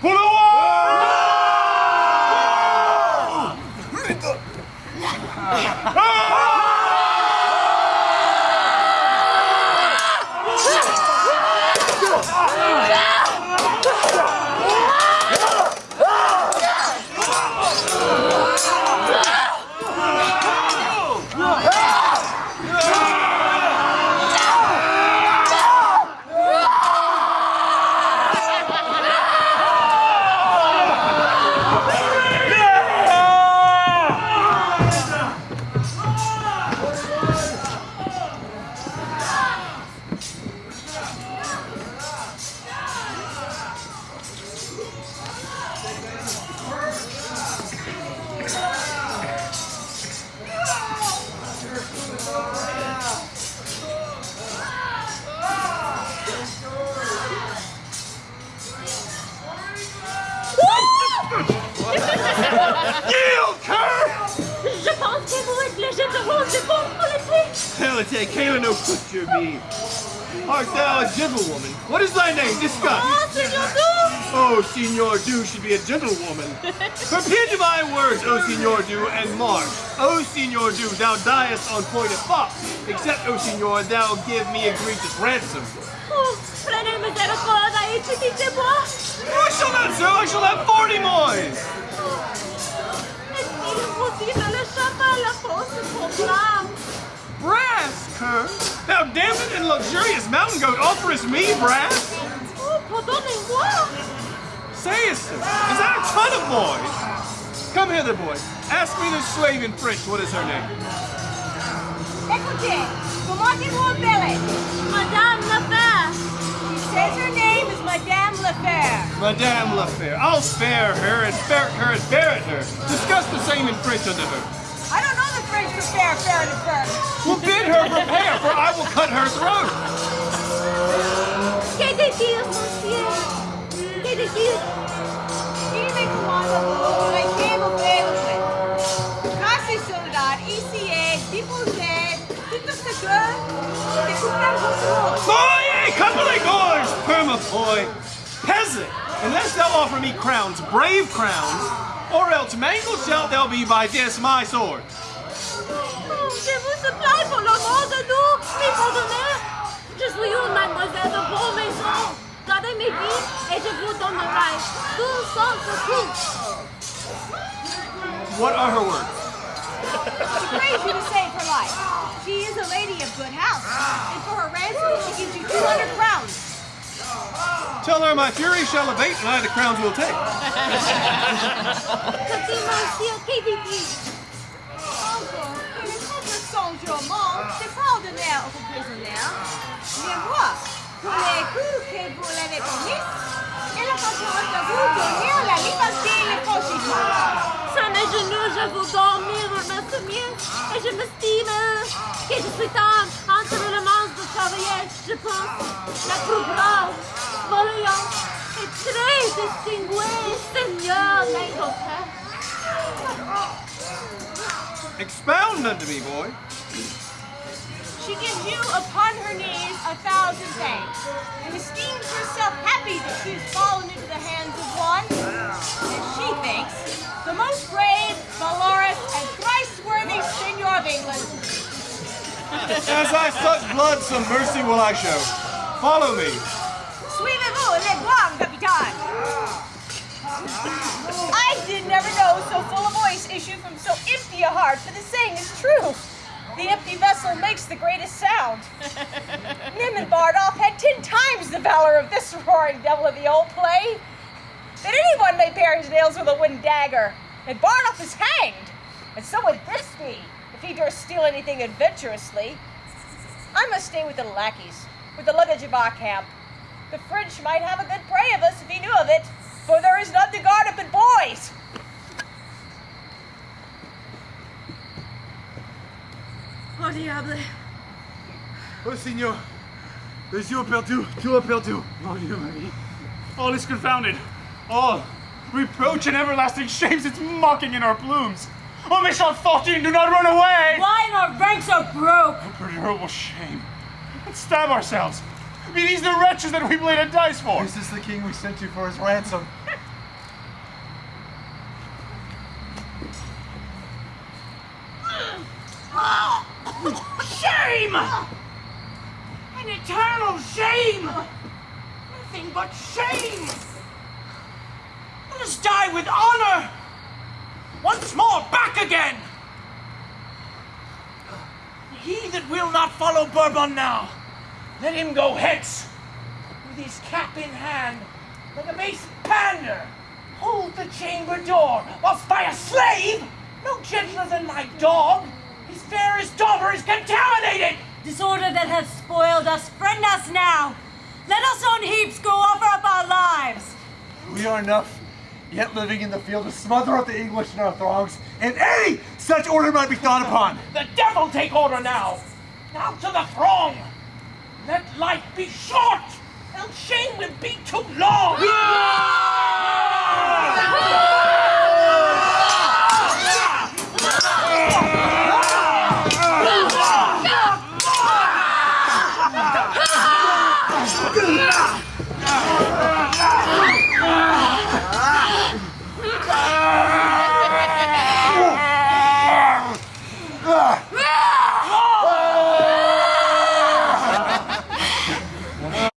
不能我 Yield, cur! Je pense que vous êtes le général de bon politique. Helite, Kayla no butcher me. Art thou a gentlewoman? What is thy name? Discuss. Oh, Senor Du! Oh, Signor Du should be a gentlewoman. Prepare to my words, O Senor Du, and mark. O Senor Du, thou diest on point of fox. Except, O Senor, thou give me egregious ransom. Oh, prenez miséricorde et utilisez-moi. I shall not, sir. I shall have forty mois. Est-ce qu'il est possible la fausse programme? Brass, cur. Thou damned and luxurious mountain goat offerest me brass? Oh, pardonnez-moi. Sayest thou? Is that a ton of boys? Come hither, boy. Ask me this slave in French. What is her name? Écoutez, comment vous appelez? Madame Lefebvre. Madame Lafair. I'll spare her and ferret her and ferret her. Discuss the same in French unto her. I don't know the French for fair, fair, and fair. Well, bid her prepare, for I will cut her throat. Que monsieur? Que de dire? Dime permapoy. Peasant, unless thou offer me crowns, brave crowns, or else mangled shalt thou be by this my sword. Je vous supplie pour de nous, m'y pardonnez. Je suis une mademoiselle de. Gardez mes vies et je vous donnerai tout sans secours. What are her words? She prays you to save her life. She is a lady of good house. And for her ransom, she gives you 200 crowns. Tell her my fury shall abate and I the crowns will take. Aux prisonniers. Mais moi, pour les coups que vous l'avez elle de vous donner la liberté le mes genoux, je vous remerciements. Et je m'estime que je suis entre les mains de chevalier, je pense, la plus brave, voyant et très distingué seigneur. Expound unto me, boy. She gives you upon her knees a thousand thanks, and esteems herself happy that she has fallen into the hands of one, as she thinks, the most brave, valorous, and thrice-worthy Senor of England. As I suck blood, some mercy will I show. Follow me. Suivez-vous, le grand capitaine! I did never know so full a voice issue from so empty a heart, but the saying is true. The empty vessel makes the greatest sound. Nym and Bardolph had ten times the valor of this roaring devil of the old play. That anyone may pare his nails with a wooden dagger, and Bardolph is hanged. And so would this be, if he durst steal anything adventurously. I must stay with the lackeys, with the luggage of our camp. The French might have a good prey of us if he knew of it, for there is none to guard it but boys. Oh diable! Oh, signor. Les yeux perdu, tout est perdu. Mon Dieu, Marie. All is confounded. All reproach and everlasting shame sits mocking in our plumes. Oh, méchant fortune, do not run away! Why our ranks are broke? Oh, terrible shame. Let's stab ourselves. Be these the wretches that we played a dice for? This is the king we sent you for his ransom. Shame! An eternal shame! Nothing but shame! Let us die with honor! Once more back again! He that will not follow Bourbon now, let him go hence! With his cap in hand, like a base pander, hold the chamber door, whilst by a slave, no gentler than my dog, his fairest daughter is contaminated! Disorder that hath spoiled us, friend us now. Let us on heaps go offer up our lives. We are enough, yet living in the field to smother up the English in our throngs, and any such order might be thought upon. The devil take order now! Now to the throng! Let life be short, else shame will be too long!